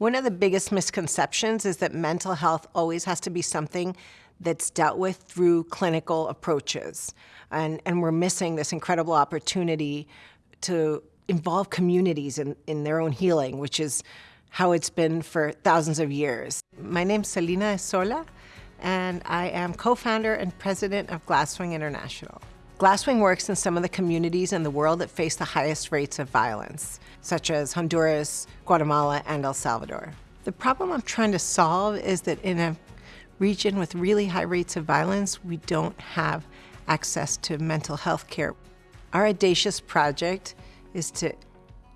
One of the biggest misconceptions is that mental health always has to be something that's dealt with through clinical approaches. And, and we're missing this incredible opportunity to involve communities in, in their own healing, which is how it's been for thousands of years. My name's Celina de Sola, and I am co-founder and president of Glasswing International. Glasswing works in some of the communities in the world that face the highest rates of violence, such as Honduras, Guatemala, and El Salvador. The problem I'm trying to solve is that in a region with really high rates of violence, we don't have access to mental health care. Our audacious project is to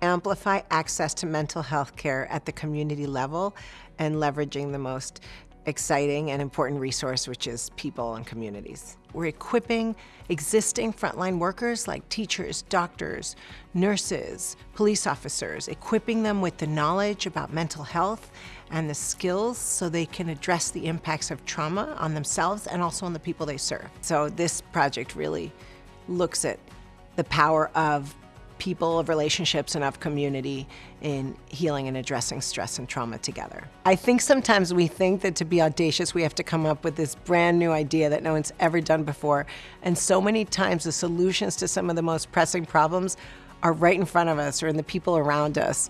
amplify access to mental health care at the community level and leveraging the most exciting and important resource, which is people and communities. We're equipping existing frontline workers like teachers, doctors, nurses, police officers, equipping them with the knowledge about mental health and the skills so they can address the impacts of trauma on themselves and also on the people they serve. So this project really looks at the power of people, of relationships, and of community in healing and addressing stress and trauma together. I think sometimes we think that to be audacious, we have to come up with this brand new idea that no one's ever done before. And so many times the solutions to some of the most pressing problems are right in front of us or in the people around us.